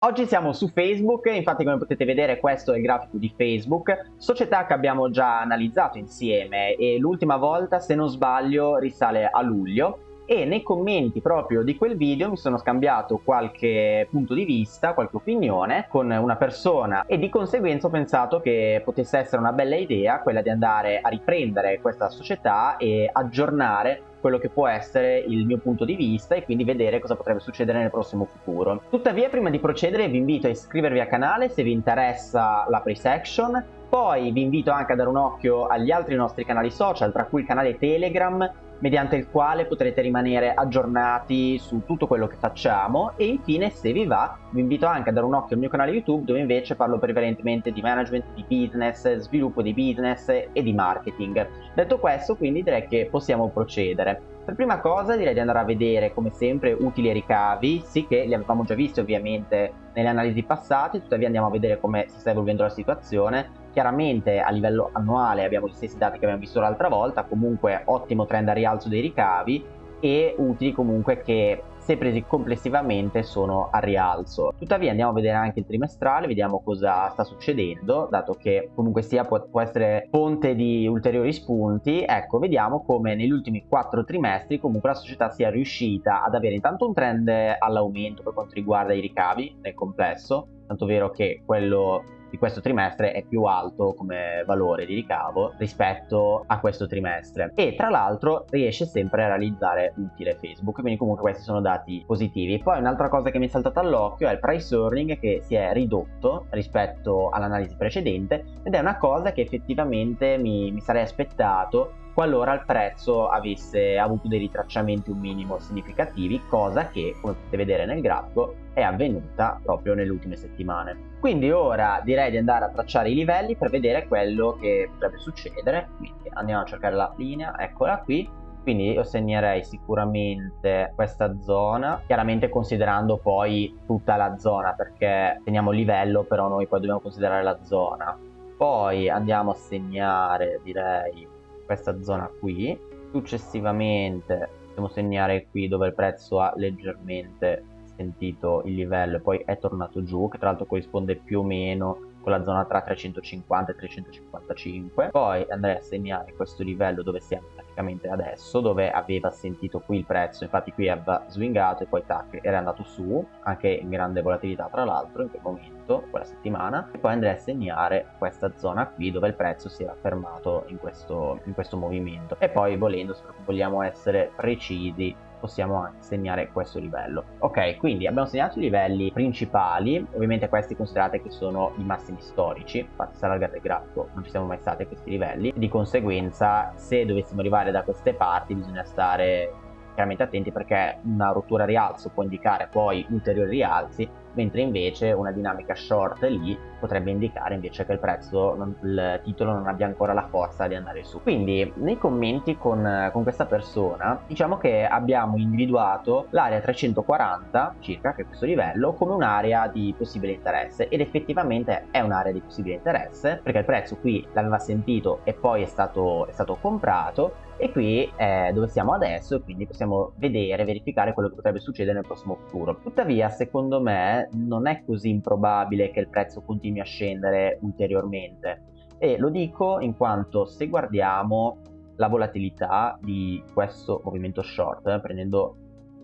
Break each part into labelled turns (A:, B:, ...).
A: Oggi siamo su Facebook, infatti come potete vedere questo è il grafico di Facebook, società che abbiamo già analizzato insieme e l'ultima volta se non sbaglio risale a luglio e nei commenti proprio di quel video mi sono scambiato qualche punto di vista, qualche opinione con una persona e di conseguenza ho pensato che potesse essere una bella idea quella di andare a riprendere questa società e aggiornare quello che può essere il mio punto di vista e quindi vedere cosa potrebbe succedere nel prossimo futuro. Tuttavia prima di procedere vi invito a iscrivervi al canale se vi interessa la pre-section, poi vi invito anche a dare un occhio agli altri nostri canali social, tra cui il canale Telegram mediante il quale potrete rimanere aggiornati su tutto quello che facciamo e infine se vi va vi invito anche a dare un occhio al mio canale YouTube dove invece parlo prevalentemente di management, di business, sviluppo di business e di marketing. Detto questo quindi direi che possiamo procedere. Per prima cosa direi di andare a vedere come sempre utili e ricavi, sì che li avevamo già visti ovviamente nelle analisi passate, tuttavia andiamo a vedere come si sta evolvendo la situazione. Chiaramente a livello annuale abbiamo gli stessi dati che abbiamo visto l'altra volta, comunque ottimo trend a rialzo dei ricavi e utili comunque che se presi complessivamente sono a rialzo. Tuttavia andiamo a vedere anche il trimestrale, vediamo cosa sta succedendo, dato che comunque sia può, può essere fonte di ulteriori spunti. Ecco, vediamo come negli ultimi quattro trimestri comunque la società sia riuscita ad avere intanto un trend all'aumento per quanto riguarda i ricavi nel complesso, tanto vero che quello di questo trimestre è più alto come valore di ricavo rispetto a questo trimestre. E tra l'altro riesce sempre a realizzare utile Facebook quindi comunque questi sono dati positivi. Poi un'altra cosa che mi è saltata all'occhio è il price earning che si è ridotto rispetto all'analisi precedente ed è una cosa che effettivamente mi, mi sarei aspettato qualora il prezzo avesse avuto dei ritracciamenti un minimo significativi, cosa che, come potete vedere nel grafico, è avvenuta proprio nelle ultime settimane. Quindi ora direi di andare a tracciare i livelli per vedere quello che potrebbe succedere, quindi andiamo a cercare la linea, eccola qui, quindi io segnerei sicuramente questa zona chiaramente considerando poi tutta la zona perché teniamo il livello però noi poi dobbiamo considerare la zona. Poi andiamo a segnare direi questa zona qui successivamente possiamo segnare qui dove il prezzo ha leggermente sentito il livello e poi è tornato giù che tra l'altro corrisponde più o meno con la zona tra 350 e 355 poi andrei a segnare questo livello dove siamo praticamente adesso dove aveva sentito qui il prezzo infatti qui aveva swingato e poi tac era andato su anche in grande volatilità tra l'altro in quel momento quella settimana e poi andrei a segnare questa zona qui dove il prezzo si era fermato in questo, in questo movimento. E poi volendo se vogliamo essere precisi possiamo segnare questo livello. Ok quindi abbiamo segnato i livelli principali ovviamente questi considerate che sono i massimi storici infatti se allargate il grafico non ci siamo mai stati a questi livelli. Di conseguenza se dovessimo arrivare da queste parti bisogna stare chiaramente attenti perché una rottura rialzo può indicare poi ulteriori rialzi mentre invece una dinamica short lì potrebbe indicare invece che il prezzo, non, il titolo non abbia ancora la forza di andare su. Quindi nei commenti con, con questa persona diciamo che abbiamo individuato l'area 340 circa, che è questo livello, come un'area di possibile interesse ed effettivamente è un'area di possibile interesse perché il prezzo qui l'aveva sentito e poi è stato, è stato comprato e qui è dove siamo adesso quindi possiamo vedere, verificare quello che potrebbe succedere nel prossimo futuro. Tuttavia secondo me non è così improbabile che il prezzo continui a scendere ulteriormente e lo dico in quanto se guardiamo la volatilità di questo movimento short eh, prendendo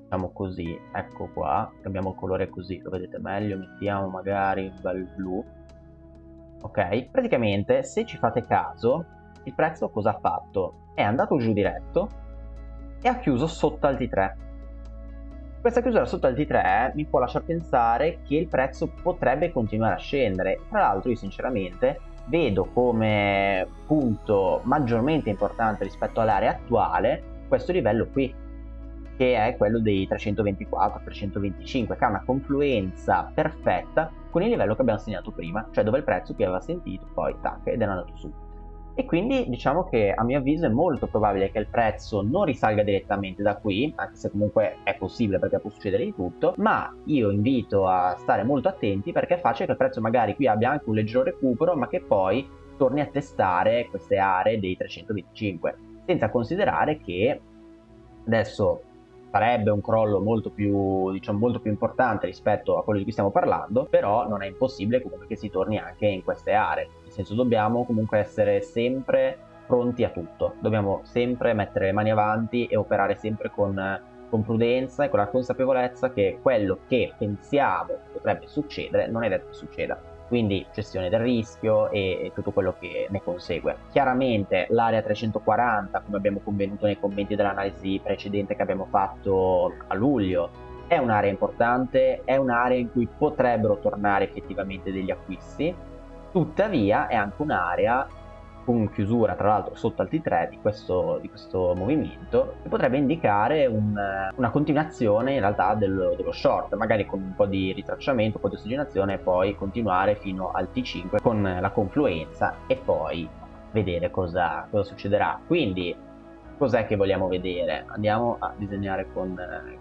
A: diciamo così ecco qua cambiamo il colore così lo vedete meglio mettiamo magari un bel blu ok praticamente se ci fate caso il prezzo cosa ha fatto è andato giù diretto e ha chiuso sotto al T3. Questa chiusura sotto al T3 mi può lasciare pensare che il prezzo potrebbe continuare a scendere. Tra l'altro io sinceramente vedo come punto maggiormente importante rispetto all'area attuale questo livello qui che è quello dei 324-325 che ha una confluenza perfetta con il livello che abbiamo segnato prima cioè dove il prezzo qui aveva sentito poi tac ed è andato su e quindi diciamo che a mio avviso è molto probabile che il prezzo non risalga direttamente da qui, anche se comunque è possibile perché può succedere di tutto, ma io invito a stare molto attenti perché è facile che il prezzo magari qui abbia anche un leggero recupero, ma che poi torni a testare queste aree dei 325, senza considerare che adesso sarebbe un crollo molto più, diciamo, molto più importante rispetto a quello di cui stiamo parlando, però non è impossibile comunque che si torni anche in queste aree. Nel senso dobbiamo comunque essere sempre pronti a tutto, dobbiamo sempre mettere le mani avanti e operare sempre con, con prudenza e con la consapevolezza che quello che pensiamo potrebbe succedere non è detto che succeda. Quindi gestione del rischio e tutto quello che ne consegue. Chiaramente l'area 340, come abbiamo convenuto nei commenti dell'analisi precedente che abbiamo fatto a luglio, è un'area importante, è un'area in cui potrebbero tornare effettivamente degli acquisti, tuttavia è anche un'area con chiusura tra l'altro sotto al T3 di questo, di questo movimento che potrebbe indicare un, una continuazione in realtà dello, dello, short magari con un po' di ritracciamento, un po' di ossigenazione e poi continuare fino al T5 con la confluenza e poi vedere cosa, cosa succederà. Quindi cos'è che vogliamo vedere? Andiamo a disegnare con,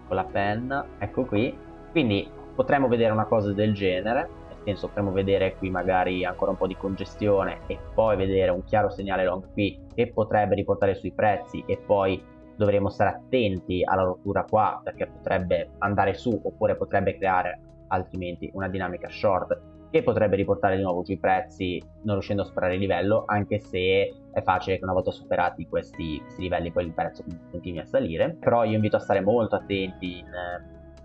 A: con la penna. Ecco qui. Quindi potremmo vedere una cosa del genere senso potremmo vedere qui magari ancora un po' di congestione e poi vedere un chiaro segnale long qui che potrebbe riportare sui prezzi e poi dovremo stare attenti alla rottura qua perché potrebbe andare su oppure potrebbe creare altrimenti una dinamica short che potrebbe riportare di nuovo sui prezzi non riuscendo a superare il livello anche se è facile che una volta superati questi, questi livelli poi il prezzo continui a salire. Però io invito a stare molto attenti in,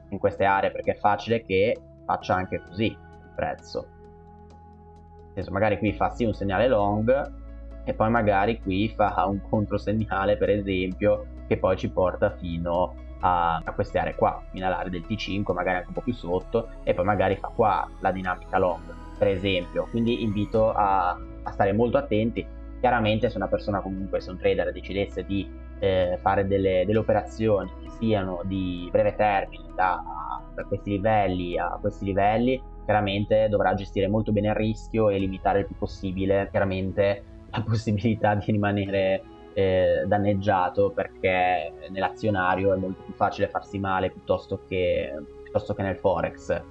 A: in queste aree perché è facile che faccia anche così prezzo. Senso, magari qui fa sì un segnale long e poi magari qui fa un controsegnale per esempio che poi ci porta fino a, a queste aree qua, fino all'area del T5, magari anche un po' più sotto e poi magari fa qua la dinamica long per esempio. Quindi invito a, a stare molto attenti. Chiaramente se una persona comunque, se un trader decidesse di eh, fare delle, delle, operazioni che siano di breve termine da, da questi livelli a questi livelli chiaramente dovrà gestire molto bene il rischio e limitare il più possibile chiaramente la possibilità di rimanere eh, danneggiato perché nell'azionario è molto più facile farsi male piuttosto che, piuttosto che nel forex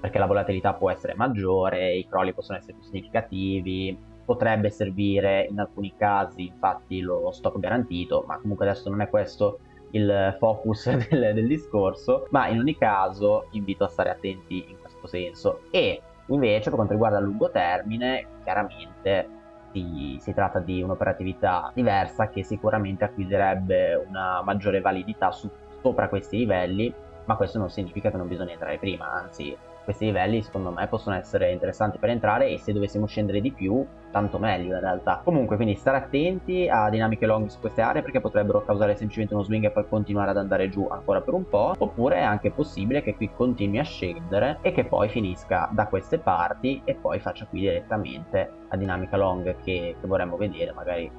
A: perché la volatilità può essere maggiore, i crolli possono essere più significativi, potrebbe servire in alcuni casi infatti lo stop garantito, ma comunque adesso non è questo il focus del, del discorso, ma in ogni caso invito a stare attenti in questo senso. E invece per quanto riguarda il lungo termine, chiaramente si, si, tratta di un'operatività diversa che sicuramente acquisirebbe una maggiore validità su, sopra questi livelli, ma questo non significa che non bisogna entrare prima, anzi questi livelli secondo me possono essere interessanti per entrare e se dovessimo scendere di più tanto meglio in realtà. Comunque quindi stare attenti a dinamiche long su queste aree perché potrebbero causare semplicemente uno swing e poi continuare ad andare giù ancora per un po' oppure è anche possibile che qui continui a scendere e che poi finisca da queste parti e poi faccia qui direttamente la dinamica long che, che vorremmo vedere magari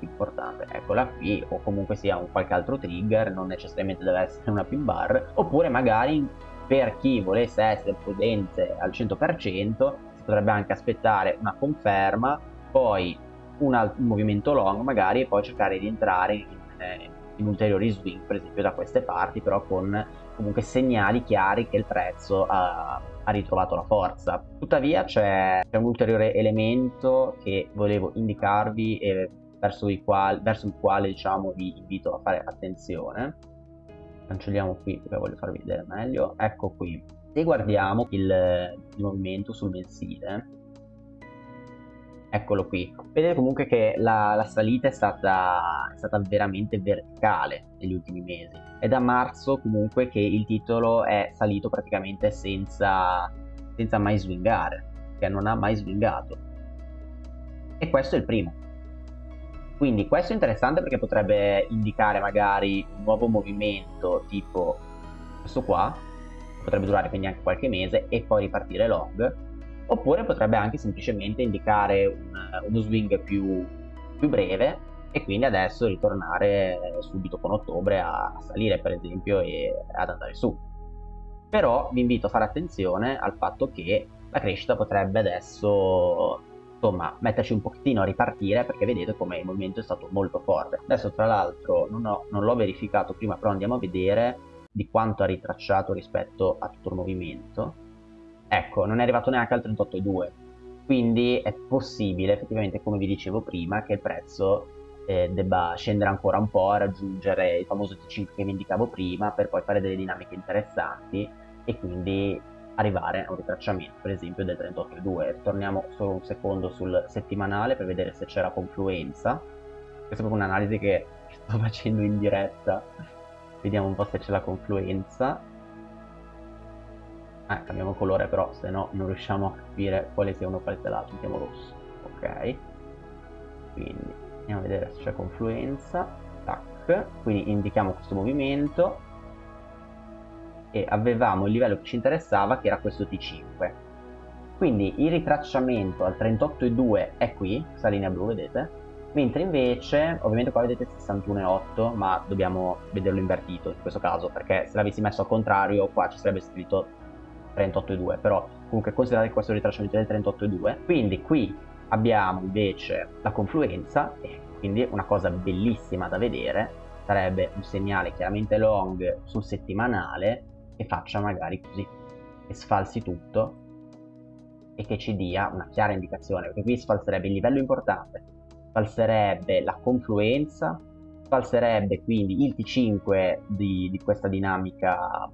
A: importante. Eccola qui o comunque sia un qualche altro trigger non necessariamente deve essere una pin bar oppure magari per chi volesse essere prudente al 100% si potrebbe anche aspettare una conferma, poi un, un movimento long magari e poi cercare di entrare in, eh, in, ulteriori swing per esempio da queste parti però con comunque segnali chiari che il prezzo ha, ha ritrovato la forza. Tuttavia c'è un ulteriore elemento che volevo indicarvi e verso il quale, verso il quale diciamo vi invito a fare attenzione cancelliamo qui perché voglio farvi vedere meglio. Ecco qui. Se guardiamo il, il movimento sul mensile eccolo qui. Vedete comunque che la, la salita è stata, è stata, veramente verticale negli ultimi mesi. È da marzo comunque che il titolo è salito praticamente senza, senza mai swingare che non ha mai swingato. E questo è il primo quindi questo è interessante perché potrebbe indicare magari un nuovo movimento tipo questo qua, potrebbe durare quindi anche qualche mese e poi ripartire long, oppure potrebbe anche semplicemente indicare un, uno swing più, più, breve e quindi adesso ritornare subito con ottobre a, a salire per esempio e ad andare su. Però vi invito a fare attenzione al fatto che la crescita potrebbe adesso insomma metterci un pochettino a ripartire perché vedete come il movimento è stato molto forte. Adesso tra l'altro non, non l'ho verificato prima però andiamo a vedere di quanto ha ritracciato rispetto a tutto il movimento. Ecco non è arrivato neanche al 38,2 quindi è possibile effettivamente come vi dicevo prima che il prezzo eh, debba scendere ancora un po' a raggiungere il famoso T5 che vi indicavo prima per poi fare delle dinamiche interessanti e quindi arrivare a un ritracciamento per esempio del 38,2 torniamo solo un secondo sul settimanale per vedere se c'è la confluenza. Questa è proprio un'analisi che sto facendo in diretta. Vediamo un po' se c'è la confluenza. Eh, cambiamo colore però se no non riusciamo a capire quale sia uno quale sia l'altro. Mettiamo rosso ok? Quindi andiamo a vedere se c'è confluenza. Tac. Quindi indichiamo questo movimento e avevamo il livello che ci interessava che era questo T5 quindi il ritracciamento al 38,2 è qui, questa linea blu vedete? Mentre invece ovviamente qua vedete 61,8 ma dobbiamo vederlo invertito in questo caso perché se l'avessi messo al contrario qua ci sarebbe scritto 38,2 però comunque considerate questo ritracciamento del 38,2 quindi qui abbiamo invece la confluenza e quindi una cosa bellissima da vedere sarebbe un segnale chiaramente long sul settimanale che faccia magari così, che sfalsi tutto e che ci dia una chiara indicazione, perché qui sfalserebbe il livello importante, sfalserebbe la confluenza, sfalserebbe quindi il T5 di, di questa dinamica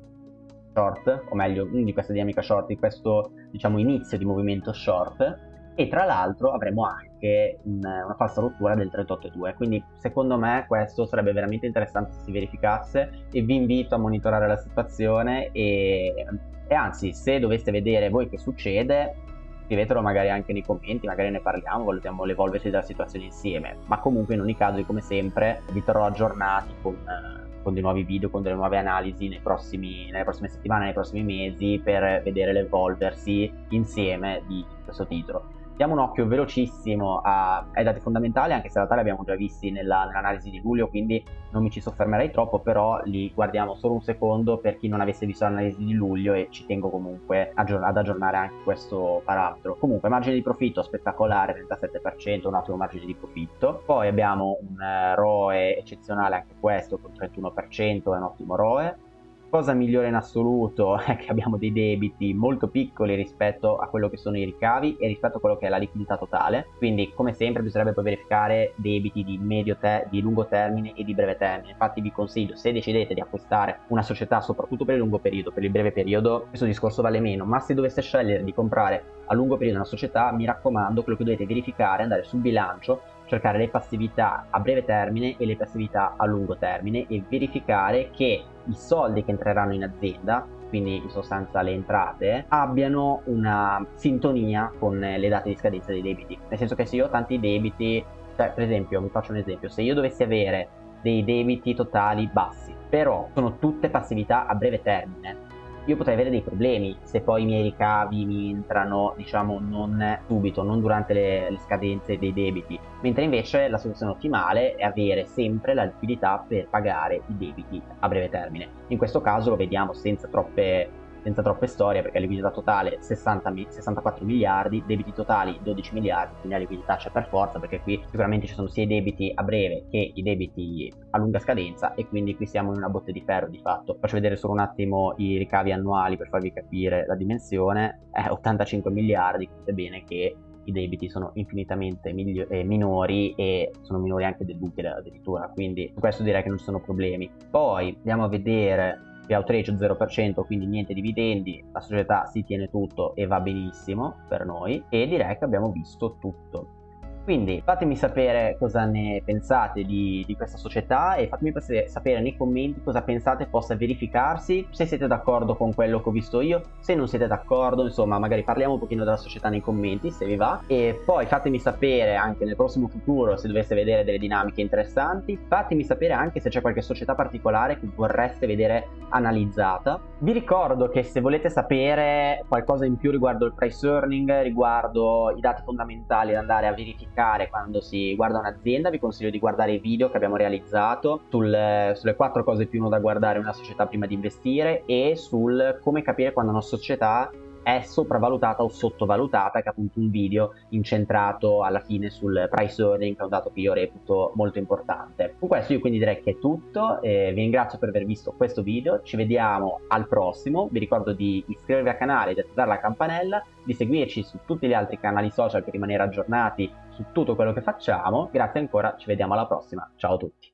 A: short, o meglio, di questa dinamica short, di questo diciamo inizio di movimento short, e tra l'altro avremo anche un, una falsa rottura del 38,2 quindi secondo me questo sarebbe veramente interessante se si verificasse e vi invito a monitorare la situazione e, e anzi se doveste vedere voi che succede scrivetelo magari anche nei commenti, magari ne parliamo, valutiamo l'evolversi della situazione insieme, ma comunque in ogni caso, come sempre, vi terrò aggiornati con, con dei nuovi video, con delle nuove analisi prossimi, nelle prossime settimane, nei prossimi mesi, per vedere l'evolversi insieme di questo titolo. Diamo un occhio velocissimo a, ai dati fondamentali, anche se in realtà abbiamo già visti nella, nell'analisi di luglio, quindi non mi ci soffermerei troppo, però li guardiamo solo un secondo per chi non avesse visto l'analisi di luglio e ci tengo comunque ad aggiornare anche questo parametro. Comunque, margine di profitto spettacolare, 37%, un ottimo margine di profitto. Poi abbiamo un eh, ROE eccezionale anche questo, con 31%, è un ottimo ROE Cosa migliore in assoluto è che abbiamo dei debiti molto piccoli rispetto a quello che sono i ricavi e rispetto a quello che è la liquidità totale, quindi come sempre bisognerebbe poi verificare debiti di, medio te- di lungo termine e di breve termine. Infatti vi consiglio, se decidete di acquistare una società soprattutto per il lungo periodo, per il breve periodo, questo discorso vale meno, ma se doveste scegliere di comprare a lungo periodo una società, mi raccomando, quello che dovete verificare è andare sul bilancio cercare le passività a breve termine e le passività a lungo termine e verificare che i soldi che entreranno in azienda quindi in sostanza le entrate, abbiano una sintonia con le date di scadenza dei debiti. Nel senso che se io ho tanti debiti, cioè per esempio, vi faccio un esempio, se io dovessi avere dei debiti totali bassi, però sono tutte passività a breve termine, io potrei avere dei problemi se poi i miei ricavi mi entrano, diciamo, non subito, non durante le, le scadenze dei debiti, mentre invece la soluzione ottimale è avere sempre la liquidità per pagare i debiti a breve termine. In questo caso lo vediamo senza troppe senza troppe storie perché liquidità totale 60, 64 miliardi, debiti totali 12 miliardi, quindi la liquidità c'è per forza perché qui sicuramente ci sono sia i debiti a breve che i debiti a lunga scadenza e quindi qui siamo in una botte di ferro di fatto. Faccio vedere solo un attimo i ricavi annuali per farvi capire la dimensione, è 85 miliardi, capite bene che i debiti sono infinitamente eh, minori e sono minori anche dell'utile addirittura, quindi su questo direi che non ci sono problemi. Poi andiamo a vedere payout ratio 0%, quindi niente dividendi, la società si tiene tutto e va benissimo per noi e direi che abbiamo visto tutto. Quindi fatemi sapere cosa ne pensate di, di questa società e fatemi sapere nei commenti cosa pensate possa verificarsi, se siete d'accordo con quello che ho visto io, se non siete d'accordo, insomma magari parliamo un pochino della società nei commenti se vi va e poi fatemi sapere anche nel prossimo futuro se doveste vedere delle dinamiche interessanti, fatemi sapere anche se c'è qualche società particolare che vorreste vedere analizzata. Vi ricordo che se volete sapere qualcosa in più riguardo il price earning, riguardo i dati fondamentali da andare a verificare verificare quando si guarda un'azienda, vi consiglio di guardare i video che abbiamo realizzato sul, sulle quattro cose più uno da guardare una società prima di investire e sul come capire quando una società è sopravvalutata o sottovalutata, che è appunto un video incentrato alla fine sul price earning, che è un dato che io reputo molto importante. Con questo io quindi direi che è tutto, eh, vi ringrazio per aver visto questo video, ci vediamo al prossimo, vi ricordo di iscrivervi al canale, di attivare la campanella, di seguirci su tutti gli altri canali social per rimanere aggiornati su tutto quello che facciamo, grazie ancora, ci vediamo alla prossima, ciao a tutti!